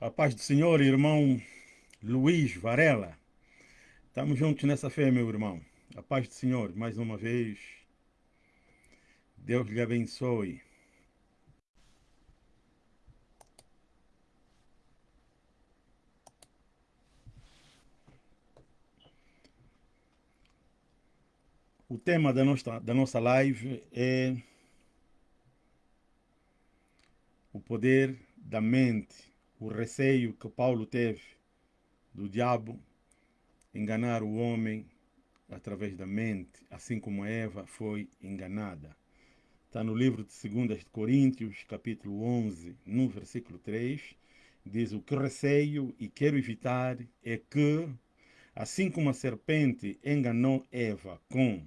A paz do Senhor, irmão Luiz Varela. Estamos juntos nessa fé, meu irmão. A paz do Senhor, mais uma vez. Deus lhe abençoe. O tema da nossa, da nossa live é o poder da mente o receio que Paulo teve do diabo enganar o homem através da mente, assim como Eva foi enganada. Está no livro de 2 Coríntios, capítulo 11, no versículo 3, diz o que receio e quero evitar é que, assim como a serpente enganou Eva com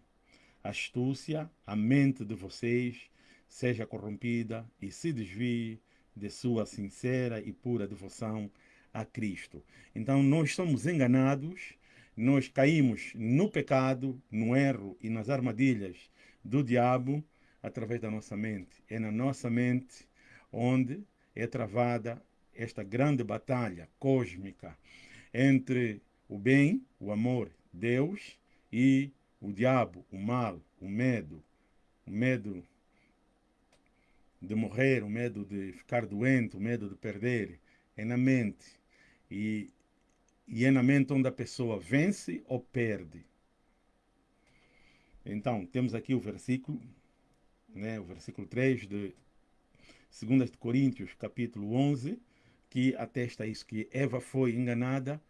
astúcia, a mente de vocês seja corrompida e se desvie de sua sincera e pura devoção a Cristo. Então nós somos enganados, nós caímos no pecado, no erro e nas armadilhas do diabo através da nossa mente. É na nossa mente onde é travada esta grande batalha cósmica entre o bem, o amor, Deus e o diabo, o mal, o medo, o medo de morrer, o medo de ficar doente, o medo de perder, é na mente. E, e é na mente onde a pessoa vence ou perde. Então, temos aqui o versículo, né, o versículo 3 de 2 de Coríntios, capítulo 11, que atesta isso, que Eva foi enganada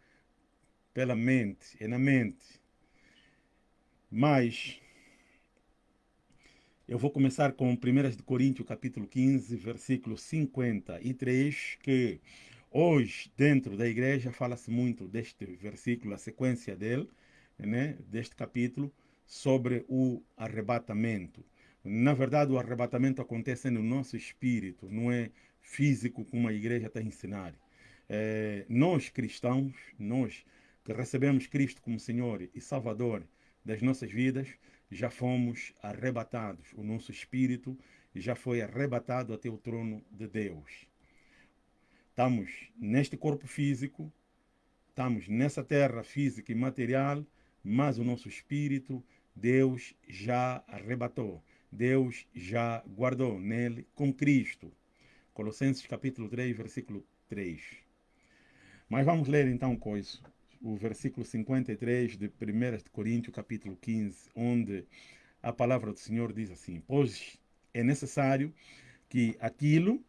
pela mente, é na mente. Mas eu vou começar com 1 Coríntios, capítulo 15, versículo 53, que hoje, dentro da igreja, fala-se muito deste versículo, a sequência dele, né, deste capítulo, sobre o arrebatamento. Na verdade, o arrebatamento acontece no nosso espírito, não é físico como a igreja está a ensinar. É, nós cristãos, nós que recebemos Cristo como Senhor e Salvador das nossas vidas, já fomos arrebatados, o nosso espírito já foi arrebatado até o trono de Deus. Estamos neste corpo físico, estamos nessa terra física e material, mas o nosso espírito, Deus já arrebatou. Deus já guardou nele com Cristo. Colossenses capítulo 3, versículo 3. Mas vamos ler então coisa o versículo 53 de 1 Coríntios, capítulo 15, onde a palavra do Senhor diz assim: Pois é necessário que aquilo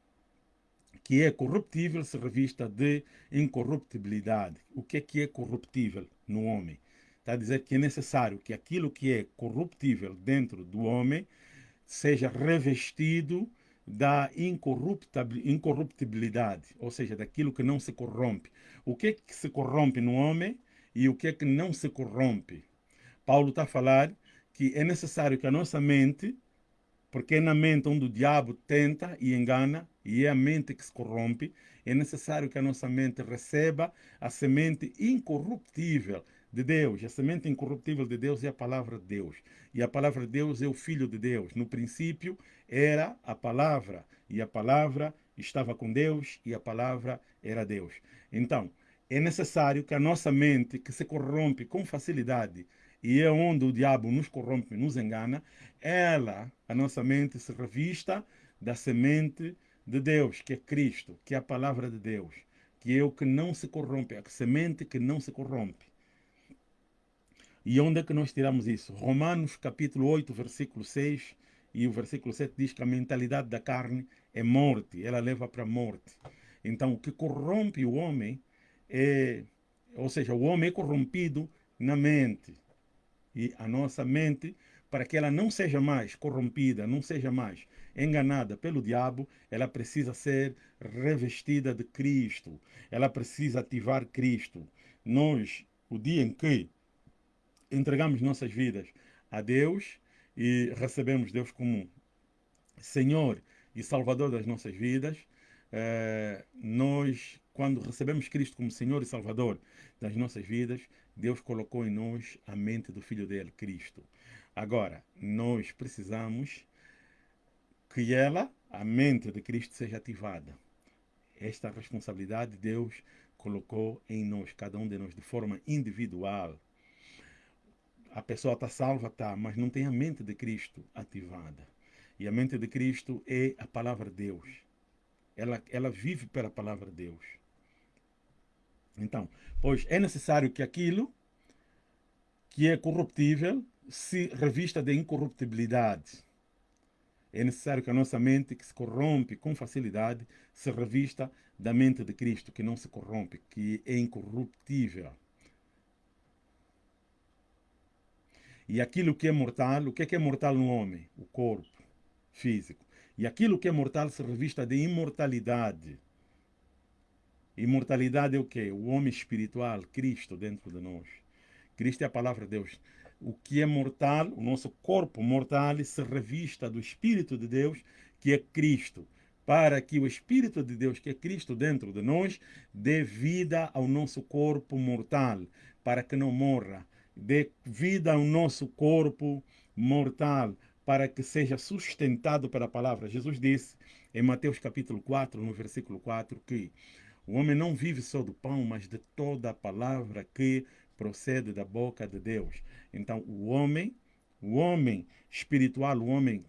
que é corruptível se revista de incorruptibilidade. O que é que é corruptível no homem? Está a dizer que é necessário que aquilo que é corruptível dentro do homem seja revestido da incorruptibilidade, ou seja, daquilo que não se corrompe. O que é que se corrompe no homem e o que é que não se corrompe? Paulo está a falar que é necessário que a nossa mente, porque é na mente onde o diabo tenta e engana, e é a mente que se corrompe, é necessário que a nossa mente receba a semente incorruptível de Deus. A semente incorruptível de Deus é a palavra de Deus. E a palavra de Deus é o Filho de Deus. No princípio era a palavra, e a palavra estava com Deus, e a palavra era Deus. Então, é necessário que a nossa mente, que se corrompe com facilidade, e é onde o diabo nos corrompe, nos engana, ela, a nossa mente, se revista da semente de Deus, que é Cristo, que é a palavra de Deus, que é o que não se corrompe, a semente que não se corrompe. E onde é que nós tiramos isso? Romanos capítulo 8, versículo 6 e o versículo 7 diz que a mentalidade da carne é morte, ela leva para a morte. Então, o que corrompe o homem é, ou seja, o homem é corrompido na mente. E a nossa mente, para que ela não seja mais corrompida, não seja mais enganada pelo diabo, ela precisa ser revestida de Cristo. Ela precisa ativar Cristo. Nós, o dia em que entregamos nossas vidas a Deus e recebemos Deus como Senhor e Salvador das nossas vidas, eh, nós, quando recebemos Cristo como Senhor e Salvador das nossas vidas, Deus colocou em nós a mente do Filho dele, Cristo. Agora, nós precisamos que ela, a mente de Cristo, seja ativada. Esta responsabilidade Deus colocou em nós, cada um de nós, de forma individual. A pessoa está salva, tá, mas não tem a mente de Cristo ativada. E a mente de Cristo é a palavra de Deus. Ela, ela vive pela palavra de Deus. Então, pois é necessário que aquilo que é corruptível se revista de incorruptibilidade. É necessário que a nossa mente, que se corrompe com facilidade, se revista da mente de Cristo, que não se corrompe, que é incorruptível. E aquilo que é mortal, o que é, que é mortal no homem? O corpo físico. E aquilo que é mortal se revista de imortalidade. Imortalidade é o quê? O homem espiritual, Cristo dentro de nós. Cristo é a palavra de Deus o que é mortal, o nosso corpo mortal, se revista do Espírito de Deus, que é Cristo, para que o Espírito de Deus, que é Cristo dentro de nós, dê vida ao nosso corpo mortal, para que não morra. Dê vida ao nosso corpo mortal, para que seja sustentado pela palavra. Jesus disse em Mateus capítulo 4, no versículo 4, que o homem não vive só do pão, mas de toda a palavra que procede da boca de Deus. Então, o homem, o homem espiritual, o homem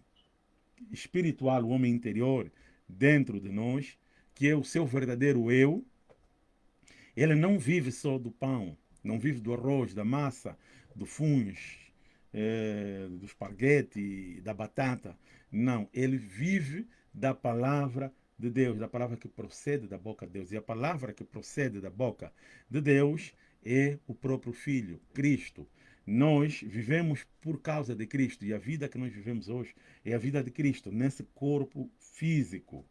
espiritual, o homem interior dentro de nós, que é o seu verdadeiro eu, ele não vive só do pão, não vive do arroz, da massa, do funhos, é, do esparguete, da batata. Não, ele vive da palavra de Deus, da palavra que procede da boca de Deus. E a palavra que procede da boca de Deus é o próprio Filho, Cristo. Nós vivemos por causa de Cristo e a vida que nós vivemos hoje é a vida de Cristo nesse corpo físico.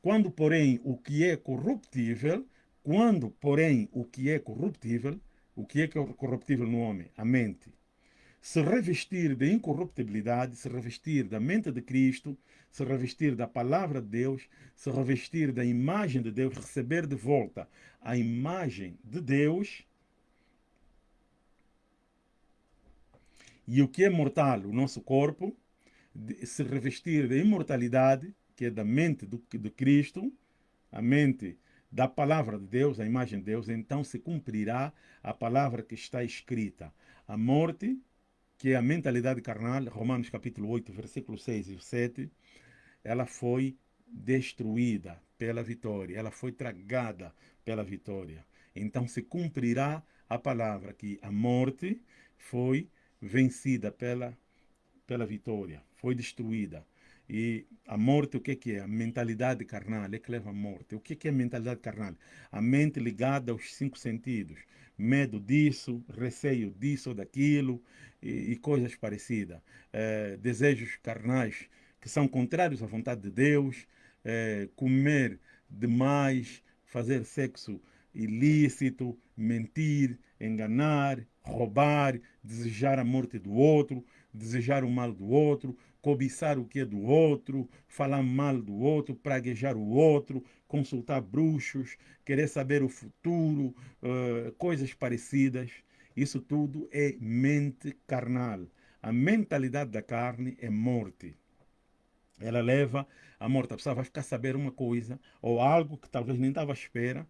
Quando, porém, o que é corruptível, quando, porém, o que é corruptível, o que é corruptível no homem? A mente. Se revestir de incorruptibilidade, se revestir da mente de Cristo, se revestir da palavra de Deus, se revestir da imagem de Deus, receber de volta a imagem de Deus, E o que é mortal, o nosso corpo, se revestir de imortalidade, que é da mente do, de Cristo, a mente da palavra de Deus, a imagem de Deus, então se cumprirá a palavra que está escrita. A morte, que é a mentalidade carnal, Romanos capítulo 8, versículo 6 e 7, ela foi destruída pela vitória, ela foi tragada pela vitória. Então se cumprirá a palavra que a morte foi vencida pela, pela vitória, foi destruída. E a morte, o que, é? A mentalidade carnal é que leva à morte. O que, é mentalidade carnal? A mente ligada aos cinco sentidos. Medo disso, receio disso ou daquilo e, e coisas parecidas. É, desejos carnais que são contrários à vontade de Deus. É, comer demais, fazer sexo ilícito, mentir, enganar, roubar, desejar a morte do outro, desejar o mal do outro, cobiçar o que é do outro, falar mal do outro, praguejar o outro, consultar bruxos, querer saber o futuro, uh, coisas parecidas. Isso tudo é mente carnal. A mentalidade da carne é morte. Ela leva à morte. A pessoa vai ficar a saber uma coisa ou algo que talvez nem estava à espera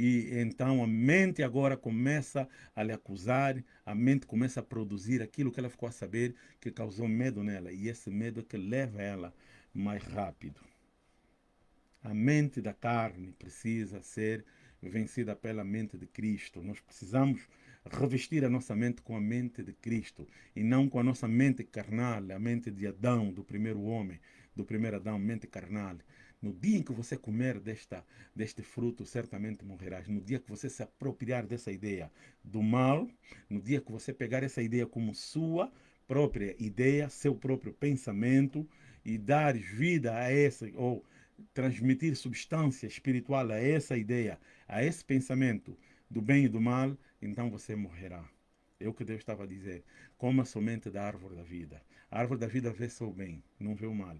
e então a mente agora começa a lhe acusar, a mente começa a produzir aquilo que ela ficou a saber que causou medo nela. E esse medo é que leva ela mais rápido. A mente da carne precisa ser vencida pela mente de Cristo. Nós precisamos revestir a nossa mente com a mente de Cristo e não com a nossa mente carnal, a mente de Adão, do primeiro homem, do primeiro Adão, mente carnal. No dia em que você comer desta, deste fruto, certamente morrerás. No dia que você se apropriar dessa ideia do mal, no dia que você pegar essa ideia como sua própria ideia, seu próprio pensamento e dar vida a essa, ou transmitir substância espiritual a essa ideia, a esse pensamento do bem e do mal, então você morrerá. É o que Deus estava a dizer. Coma somente da árvore da vida. A árvore da vida vê só o bem, não vê o mal.